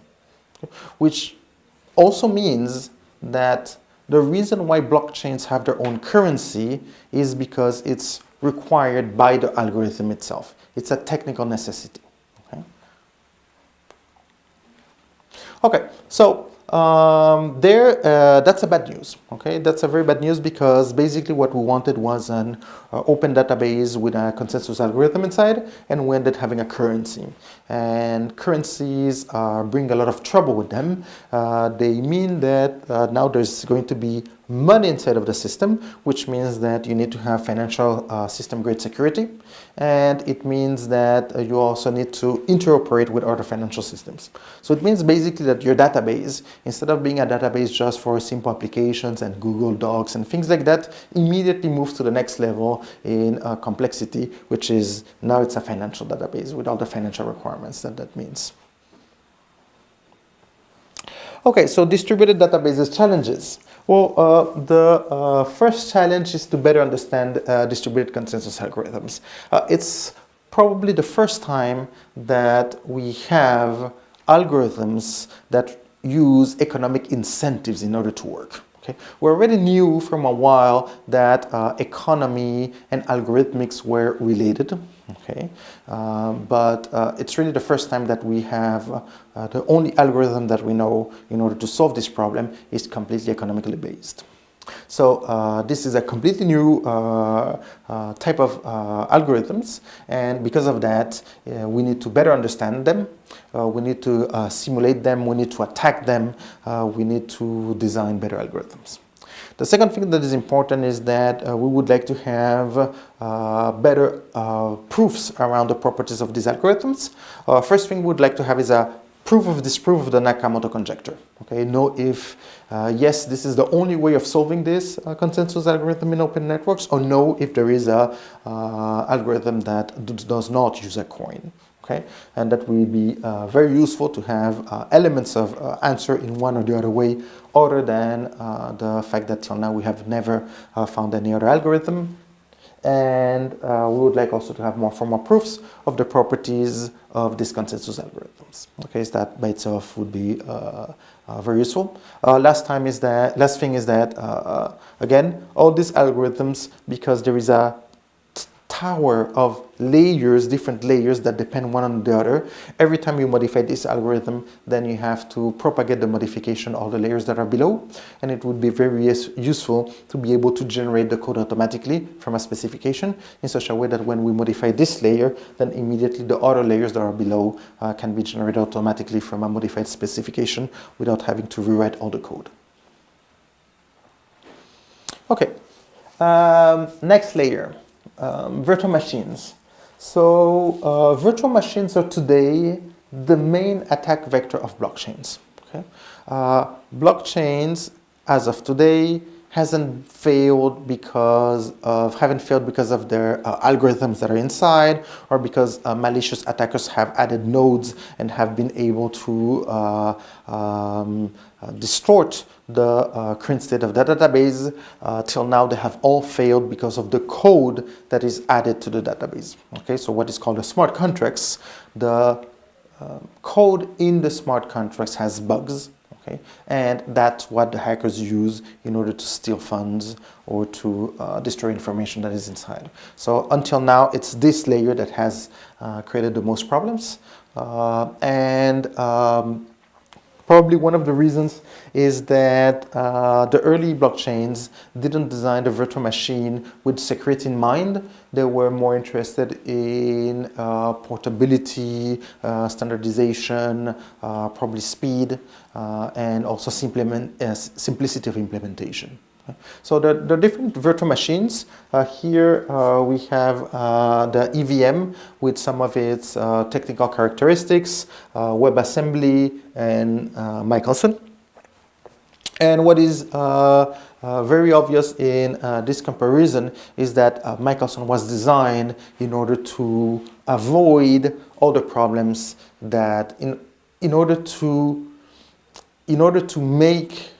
Speaker 1: which also means that the reason why blockchains have their own currency is because it's required by the algorithm itself. It's a technical necessity. Okay, so um, there, uh, that's a bad news. Okay, that's a very bad news because basically what we wanted was an uh, open database with a consensus algorithm inside, and we ended having a currency. And currencies uh, bring a lot of trouble with them. Uh, they mean that uh, now there's going to be money inside of the system, which means that you need to have financial uh, system grade security. And it means that uh, you also need to interoperate with other financial systems. So it means basically that your database, instead of being a database just for simple applications and Google Docs and things like that, immediately moves to the next level in uh, complexity, which is now it's a financial database with all the financial requirements that that means. Okay, so distributed databases challenges. Well, uh, the uh, first challenge is to better understand uh, distributed consensus algorithms. Uh, it's probably the first time that we have algorithms that use economic incentives in order to work. Okay. We already knew from a while that uh, economy and algorithmics were related. Okay, um, but uh, it's really the first time that we have uh, the only algorithm that we know in order to solve this problem is completely economically based. So uh, this is a completely new uh, uh, type of uh, algorithms. And because of that uh, we need to better understand them, uh, we need to simulate them, we need to attack them, we need to design better algorithms. The second thing that is important is that we would like to have better proofs around the properties of these algorithms. first thing we would like to have is a proof of disproof of the Nakamoto conjecture. Okay, know if uh, yes, this is the only way of solving this uh, consensus algorithm in open networks, or no, if there is a uh, algorithm that does not use a coin. Okay, and that will be uh, very useful to have uh, elements of uh, answer in one or the other way, other than the fact that till now we have never found any other algorithm and uh, we would like also to have more formal proofs of the properties of these consensus algorithms. Okay, so that by itself would be uh, uh, very useful. Uh, last time is that last thing is that uh, uh, again all these algorithms because there is a tower of layers, different layers that depend one on the other. Every time you modify this algorithm, then you have to propagate the modification all the layers that are below. And it would be very useful to be able to generate the code automatically from a specification in such a way that when we modify this layer, then immediately the other layers that are below uh, can be generated automatically from a modified specification without having to rewrite all the code. Okay, um, next layer um, virtual machines. So uh, virtual machines are today the main attack vector of blockchains. Okay? Uh, blockchains, as of today, hasn't failed because of haven't failed because of their uh, algorithms that are inside or because uh, malicious attackers have added nodes and have been able to uh, um, uh, distort the uh, current state of the database. Uh, till now they have all failed because of the code that is added to the database. Okay, so what is called the smart contracts, the code in the smart contracts has bugs okay? And that's what the hackers use in order to steal funds or to uh, destroy information that is inside. So until now, it's this layer that has uh, created the most problems. Uh, and um, Probably one of the reasons is that uh, the early blockchains didn't design the virtual machine with security in mind. They were more interested in uh, portability, uh, standardization, uh, probably speed, uh, and also uh, simplicity of implementation. So the, the different virtual machines, uh, here uh, we have uh, the EVM with some of its uh, technical characteristics, uh, WebAssembly and uh, Michelson. And what is very obvious in this comparison is that Michelson was designed in order to avoid all the problems that in, in order to in order to make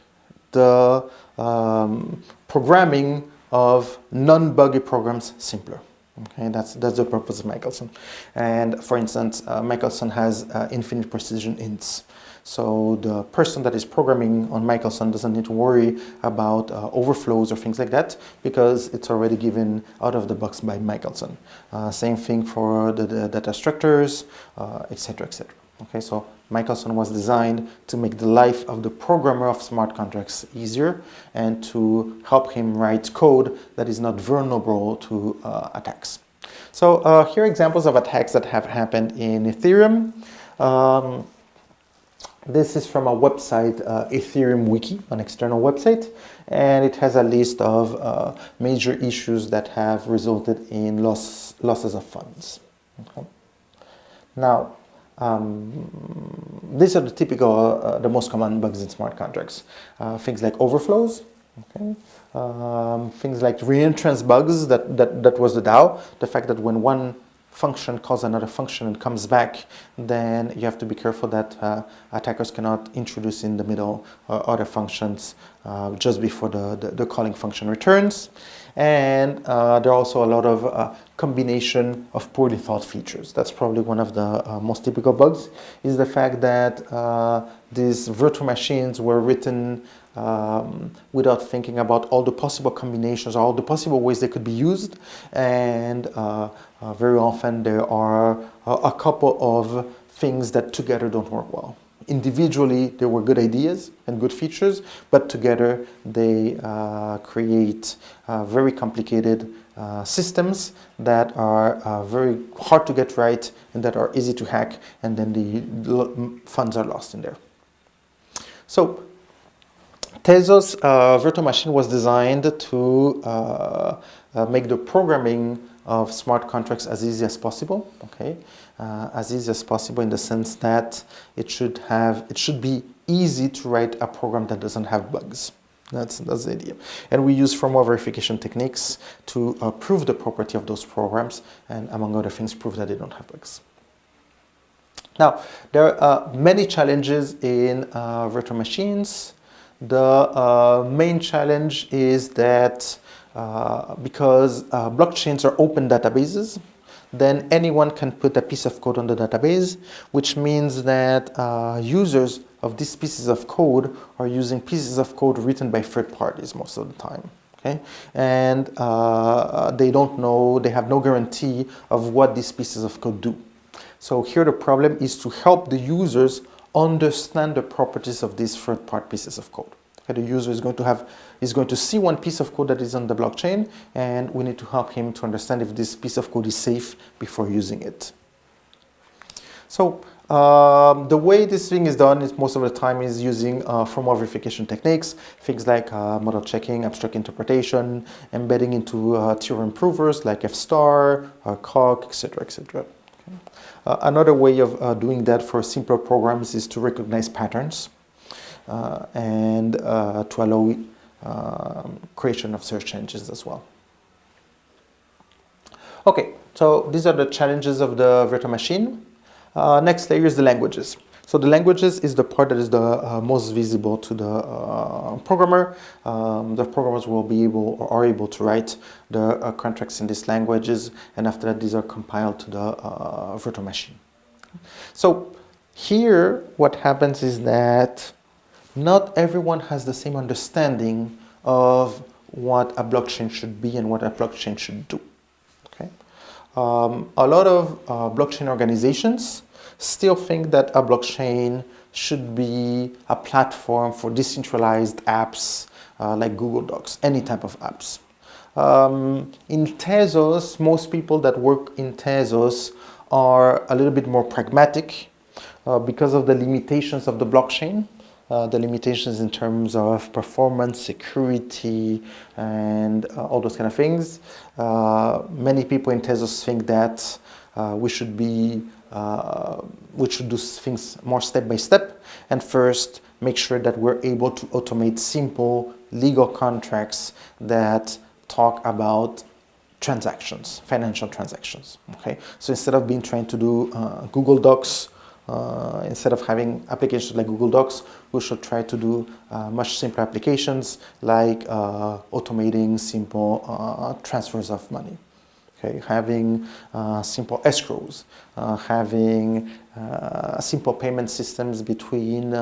Speaker 1: the um, programming of non-buggy programs simpler. Okay, that's, that's the purpose of Michelson. And for instance, uh, Michelson has uh, infinite precision ints. So the person that is programming on Michelson doesn't need to worry about uh, overflows or things like that because it's already given out of the box by Michelson. Uh, same thing for the, the data structures, etc., uh, etc. Okay, so Michelson was designed to make the life of the programmer of smart contracts easier and to help him write code that is not vulnerable to uh, attacks. So uh, here are examples of attacks that have happened in Ethereum. Um, this is from a website, uh, Ethereum Wiki, an external website, and it has a list of uh, major issues that have resulted in loss, losses of funds. Okay. Now, um, these are the typical, uh, the most common bugs in smart contracts. Uh, things like overflows, okay? Um, things like reentrance bugs, that, that, that was the DAO. The fact that when one function calls another function and comes back, then you have to be careful that uh, attackers cannot introduce in the middle uh, other functions uh, just before the, the, the, calling function returns. And uh, there are also a lot of uh, combination of poorly thought features. That's probably one of the uh, most typical bugs, is the fact that these virtual machines were written um, without thinking about all the possible combinations, all the possible ways they could be used. And uh, uh, very often there are a couple of things that together don't work well. Individually, there were good ideas and good features, but together they uh, create uh, very complicated uh, systems that are uh, very hard to get right and that are easy to hack, and then the funds are lost in there. So Tezos uh, virtual machine was designed to uh, make the programming of smart contracts as easy as possible. Okay, uh, as easy as possible in the sense that it should have it should be easy to write a program that doesn't have bugs. That's, that's the idea. And we use formal verification techniques to uh, prove the property of those programs and among other things prove that they don't have bugs. Now, there are many challenges in uh, virtual machines. The uh, main challenge is that uh, because uh, blockchains are open databases, then anyone can put a piece of code on the database, which means that uh, users of these pieces of code are using pieces of code written by third parties most of the time. Okay? And uh, they don't know, they have no guarantee of what these pieces of code do. So here the problem is to help the users understand the properties of these third-party pieces of code. Okay, the user is going to have is going to see one piece of code that is on the blockchain, and we need to help him to understand if this piece of code is safe before using it. So um, the way this thing is done is most of the time is using uh, formal verification techniques, things like uh, model checking, abstract interpretation, embedding into uh, theorem provers like F-star, uh, etc., etc. Uh, another way of uh, doing that for simpler programs is to recognize patterns and uh, to allow um, creation of search engines as well. Okay, so these are the challenges of the virtual machine. Uh, next layer is the languages. So the languages is the part that is the uh, most visible to the uh, programmer. Um, the programmers will be able or are able to write the uh, contracts in these languages and after that these are compiled to the uh, virtual machine. So here what happens is that not everyone has the same understanding of what a blockchain should be and what a blockchain should do. Okay? Um, a lot of uh, blockchain organizations still think that a blockchain should be a platform for decentralized apps uh, like Google Docs, any type of apps. Um, in Tezos, most people that work in Tezos are a little bit more pragmatic uh, because of the limitations of the blockchain. Uh, the limitations in terms of performance, security, and uh, all those kind of things. Uh, many people in Tezos think that uh, we should be we should do things more step by step and first make sure that we're able to automate simple legal contracts that talk about transactions, financial transactions. Okay, so instead of being trying to do uh, Google Docs, uh, instead of having applications like Google Docs, we should try to do uh, much simpler applications like uh, automating simple uh, transfers of money. Okay, having uh, simple escrows, having simple payment systems between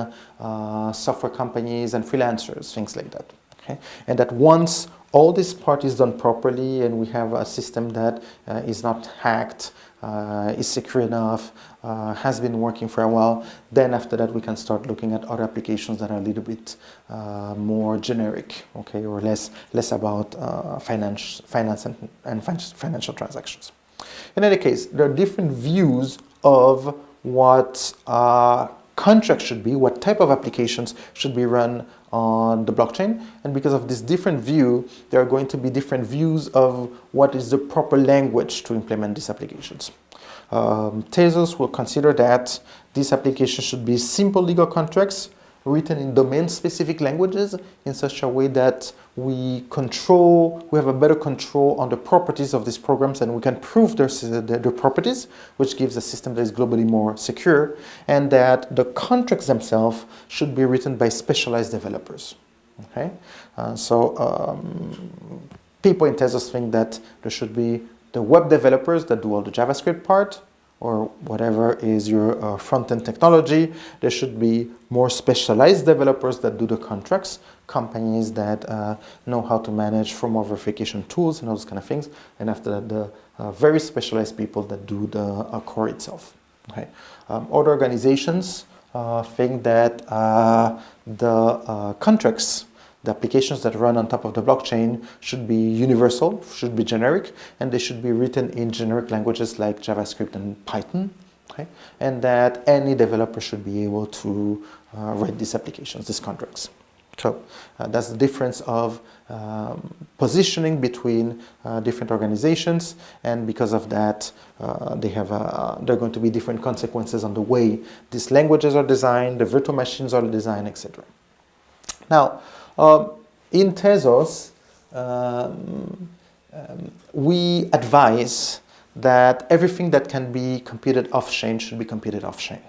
Speaker 1: software companies and freelancers, things like that. Okay, and that once all this part is done properly and we have a system that uh, is not hacked, uh, is secure enough, uh, has been working for a while, then after that we can start looking at other applications that are a little bit uh, more generic, okay, or less, less about uh, finance, finance and, and financial transactions. In any case, there are different views of what uh, contracts should be, what type of applications should be run on the blockchain. And because of this different view, there are going to be different views of what is the proper language to implement these applications. Um, Tezos will consider that these applications should be simple legal contracts written in domain-specific languages in such a way that we control, we have a better control on the properties of these programs and we can prove their, their, their, properties, which gives a system that is globally more secure, and that the contracts themselves should be written by specialized developers. Okay, uh, so um, people in Tezos think that there should be the web developers that do all the JavaScript part, or whatever is your uh, front-end technology. There should be more specialized developers that do the contracts, companies that uh, know how to manage formal verification tools and those kind of things. And after that, the uh, very specialized people that do the uh, core itself. Okay. Um, other organizations uh, think that uh, the contracts the applications that run on top of the blockchain should be universal, should be generic, and they should be written in generic languages like JavaScript and Python. Okay? And that any developer should be able to uh, write these applications, these contracts. So uh, that's the difference of um, positioning between uh, different organizations and because of that uh, they have uh, there are going to be different consequences on the way these languages are designed, the virtual machines are designed, etc. Now, um, in Tezos, um, um, we advise that everything that can be computed off-chain should be computed off-chain.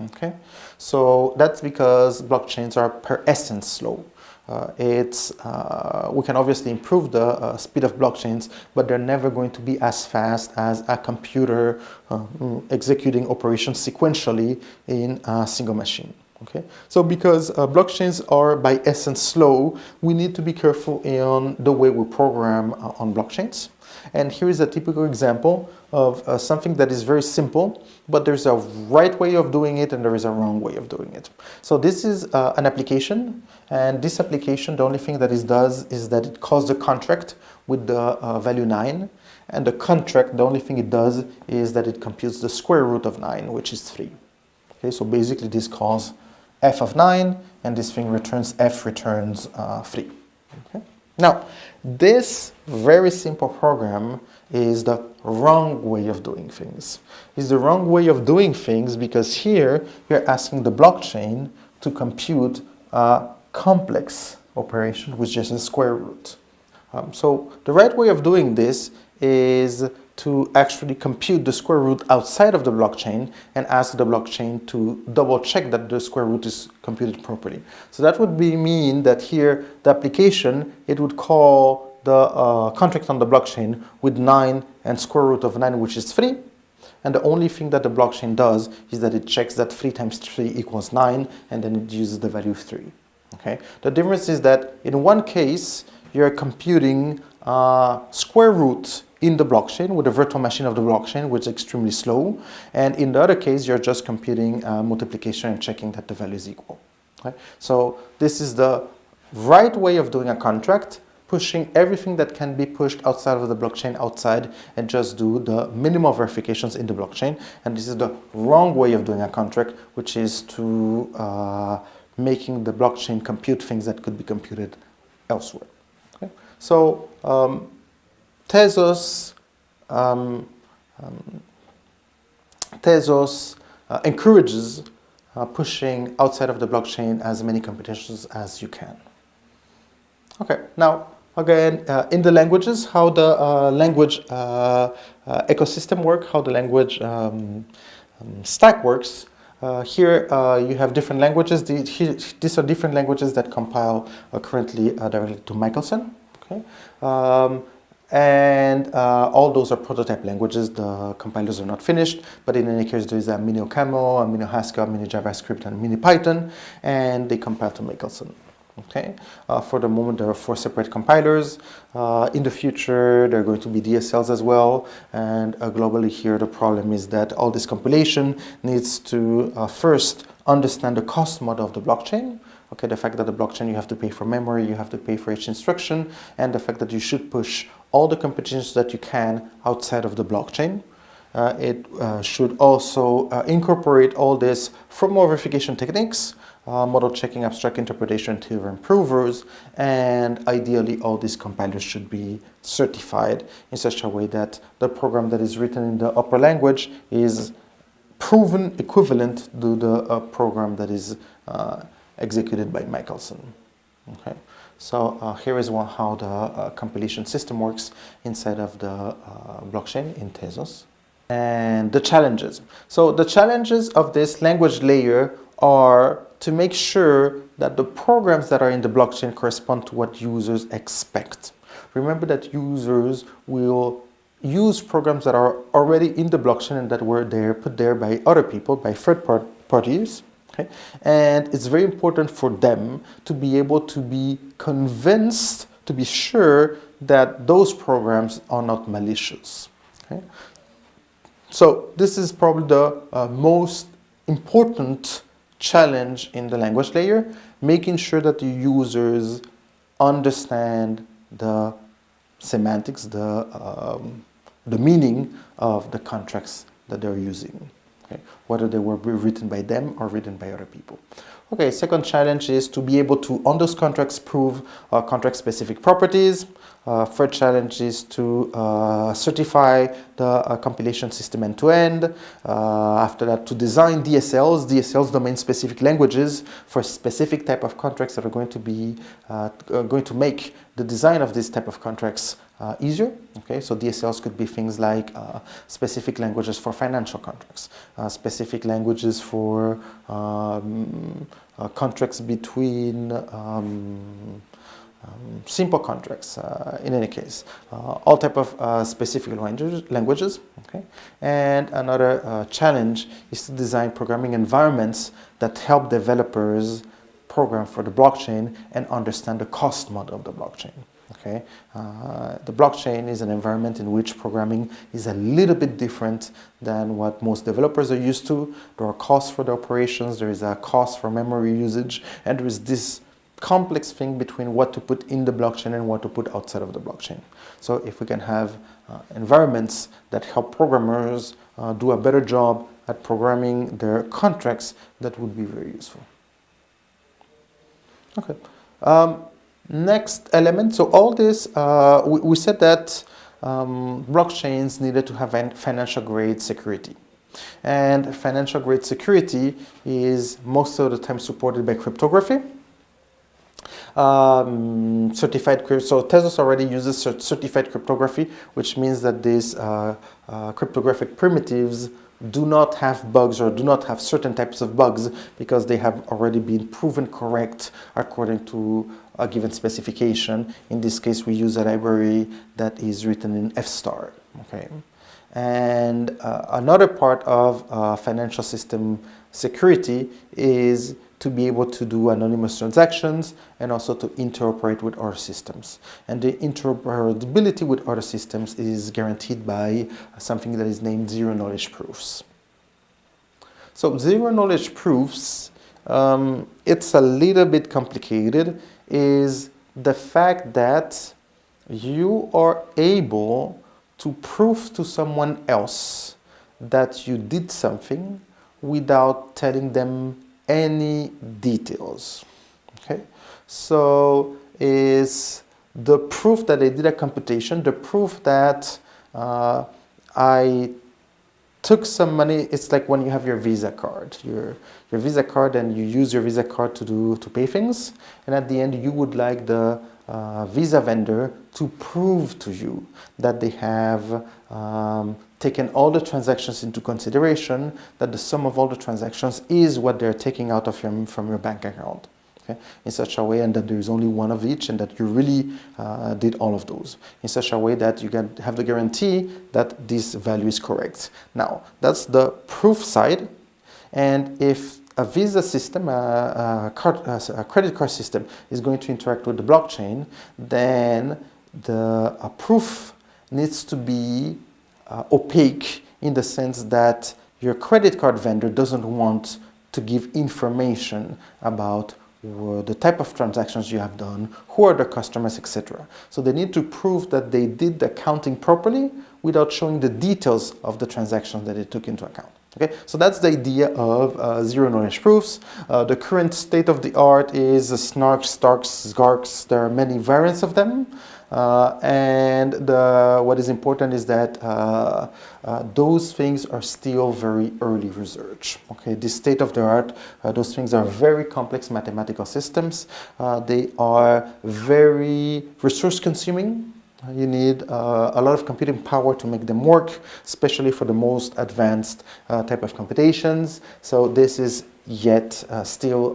Speaker 1: Okay, so that's because blockchains are per essence slow. Uh, it's, uh, we can obviously improve the uh, speed of blockchains, but they're never going to be as fast as a computer uh, executing operations sequentially in a single machine. Okay, so because uh, blockchains are by essence slow, we need to be careful in the way we program uh, on blockchains. And here is a typical example of uh, something that is very simple, but there's a right way of doing it and there is a wrong way of doing it. So this is uh, an application, and this application, the only thing that it does is that it calls the contract with the uh, value 9, and the contract, the only thing it does is that it computes the square root of 9, which is 3. Okay, so basically this calls f of 9, and this thing returns f returns uh, 3. Okay? Now, this very simple program is the wrong way of doing things. It's the wrong way of doing things because here you're asking the blockchain to compute a complex operation which is a square root. Um, so the right way of doing this is to actually compute the square root outside of the blockchain and ask the blockchain to double check that the square root is computed properly. So that would be mean that here the application, it would call the uh, contract on the blockchain with 9 and square root of 9 which is 3 and the only thing that the blockchain does is that it checks that 3 times 3 equals 9 and then it uses the value of 3. Okay. The difference is that in one case you're computing uh, square root in the blockchain with a virtual machine of the blockchain, which is extremely slow. And in the other case, you're just computing uh, multiplication and checking that the value is equal. Okay? So this is the right way of doing a contract, pushing everything that can be pushed outside of the blockchain outside and just do the minimal verifications in the blockchain. And this is the wrong way of doing a contract, which is to uh, making the blockchain compute things that could be computed elsewhere. Okay? So um, Tezos, um, um, Tezos uh, encourages uh, pushing outside of the blockchain as many computations as you can. Okay, now again, uh, in the languages, how the uh, language uh, uh, ecosystem work, how the language um, um, stack works. Uh, here you have different languages. these are different languages that compile currently directly to Michelson. Okay. Um, and uh, all those are prototype languages. The compilers are not finished, but in any case, there is a mini OCaml, a mini Haskell, a mini JavaScript, and mini Python, and they compile to Michelson. Okay, uh, for the moment there are four separate compilers. Uh, in the future there are going to be DSLs as well and uh, globally here the problem is that all this compilation needs to uh, first understand the cost model of the blockchain. Okay, the fact that the blockchain you have to pay for memory, you have to pay for each instruction and the fact that you should push all the competitions that you can outside of the blockchain. Uh, it uh, should also incorporate all this formal verification techniques uh, model checking, abstract interpretation, theorem provers, and ideally all these compilers should be certified in such a way that the program that is written in the upper language is proven equivalent to the uh, program that is uh, executed by Michelson. Okay, so uh, here is one, how the uh, compilation system works inside of the uh, blockchain in Tezos. And the challenges. So the challenges of this language layer are to make sure that the programs that are in the blockchain correspond to what users expect. Remember that users will use programs that are already in the blockchain and that were there, put there by other people, by third part parties. Okay? And it's very important for them to be able to be convinced, to be sure that those programs are not malicious. Okay? So this is probably the uh, most important challenge in the language layer, making sure that the users understand the semantics, the, um, the meaning of the contracts that they're using, okay? whether they were written by them or written by other people. Okay, second challenge is to be able to, on those contracts, prove uh, contract-specific properties. Uh, third challenge is to uh, certify the uh, compilation system end-to-end. -end. Uh, after that, to design DSLs, DSLs domain-specific languages for specific type of contracts that are going to be uh, going to make the design of this type of contracts uh, easier. Okay, so DSLs could be things like uh, specific languages for financial contracts, uh, specific languages for um, uh, contracts between um, um, simple contracts uh, in any case, uh, all type of specific languages, languages. Okay, and another challenge is to design programming environments that help developers program for the blockchain and understand the cost model of the blockchain. Okay, uh, the blockchain is an environment in which programming is a little bit different than what most developers are used to. There are costs for the operations, there is a cost for memory usage, and there is this complex thing between what to put in the blockchain and what to put outside of the blockchain. So if we can have uh, environments that help programmers uh, do a better job at programming their contracts, that would be very useful. Okay. Um, Next element, so all this, uh, we, we, said that um, blockchains needed to have financial grade security. And financial grade security is most of the time supported by cryptography. Um, certified, so Tezos already uses certified cryptography, which means that these uh, uh, cryptographic primitives do not have bugs or do not have certain types of bugs because they have already been proven correct according to a given specification. In this case, we use a library that is written in F-star. Okay. And uh, another part of uh, financial system security is to be able to do anonymous transactions and also to interoperate with other systems. And the interoperability with other systems is guaranteed by something that is named zero knowledge proofs. So zero knowledge proofs, um, it's a little bit complicated, is the fact that you are able to prove to someone else that you did something without telling them any details. Okay, so is the proof that I did a computation, the proof that uh, I took some money, it's like when you have your Visa card, your, your Visa card and you use your Visa card to, do, to pay things, and at the end you would like the uh, Visa vendor to prove to you that they have um, taken all the transactions into consideration, that the sum of all the transactions is what they're taking out of your, from your bank account okay, in such a way and that there is only one of each and that you really uh, did all of those. In such a way that you can have the guarantee that this value is correct. Now, that's the proof side. And if a Visa system, a, a, card, uh, a, credit card system is going to interact with the blockchain, then the proof needs to be uh, opaque in the sense that your credit card vendor doesn't want to give information about the type of transactions you have done, who are the customers, etc. So they need to prove that they did the accounting properly without showing the details of the transactions that they took into account. Okay, so that's the idea of uh, zero knowledge proofs. Uh, the current state of the art is SNARKs, STARKs, SGARKs. There are many variants of them. Uh, and the, what is important is that uh, uh, those things are still very early research. Okay, the state of the art, uh, those things are very complex mathematical systems. Uh, they are very resource consuming. You need uh, a lot of computing power to make them work, especially for the most advanced type of computations. So this is yet still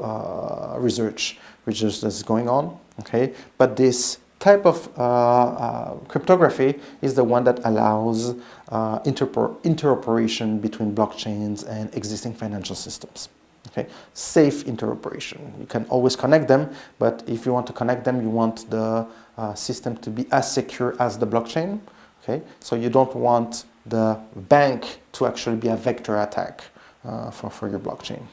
Speaker 1: research, research that's going on. Okay, but this type of uh, uh, cryptography is the one that allows uh, interoperation between blockchains and existing financial systems. Okay, safe interoperation. You can always connect them, but if you want to connect them, you want the uh, system to be as secure as the blockchain. Okay, so you don't want the bank to actually be a vector attack uh, for, for your blockchain.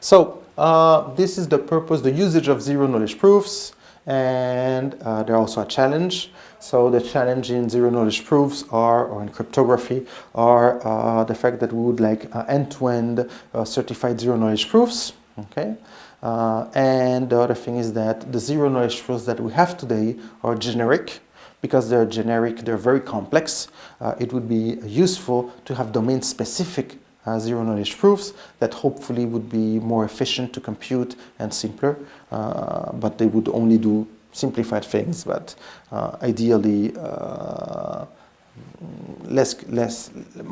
Speaker 1: So uh, this is the purpose, the usage of zero knowledge proofs and uh, they're also a challenge. So the challenge in zero knowledge proofs are, or in cryptography, are uh, the fact that we would like uh, end-to-end -end, uh, certified zero knowledge proofs, okay? Uh, and the other thing is that the zero knowledge proofs that we have today are generic, because they're generic, they're very complex. Uh, it would be useful to have domain-specific uh, zero knowledge proofs that hopefully would be more efficient to compute and simpler, uh, but they would only do simplified things, but uh, ideally uh, less, less,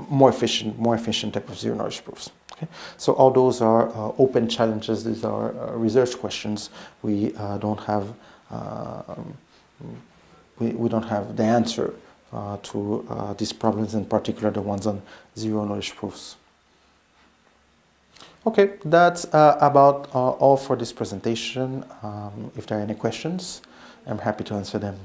Speaker 1: more efficient, more efficient type of zero knowledge proofs. Okay? So all those are uh, open challenges, these are uh, research questions. We don't have, um, we, we don't have the answer to these problems, in particular the ones on zero knowledge proofs. Okay, that's uh, about uh, all for this presentation. Um, if there are any questions, I'm happy to answer them.